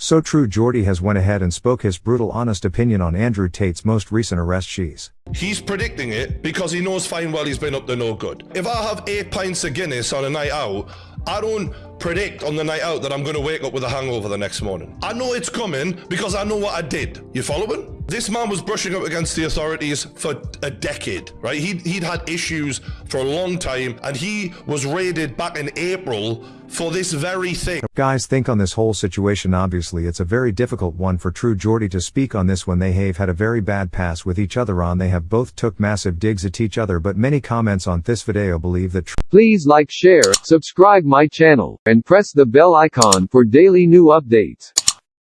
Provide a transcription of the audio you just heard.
So True Geordie has went ahead and spoke his brutal honest opinion on Andrew Tate's most recent arrest she's. He's predicting it because he knows fine well he's been up to no good. If I have eight pints of Guinness on a night out, I don't predict on the night out that I'm going to wake up with a hangover the next morning. I know it's coming because I know what I did. You following? This man was brushing up against the authorities for a decade, right? He'd, he'd had issues for a long time and he was raided back in April for this very thing. Guys think on this whole situation obviously it's a very difficult one for True Geordie to speak on this when they have had a very bad pass with each other on they have both took massive digs at each other but many comments on this video believe that Please like share, subscribe my channel, and press the bell icon for daily new updates.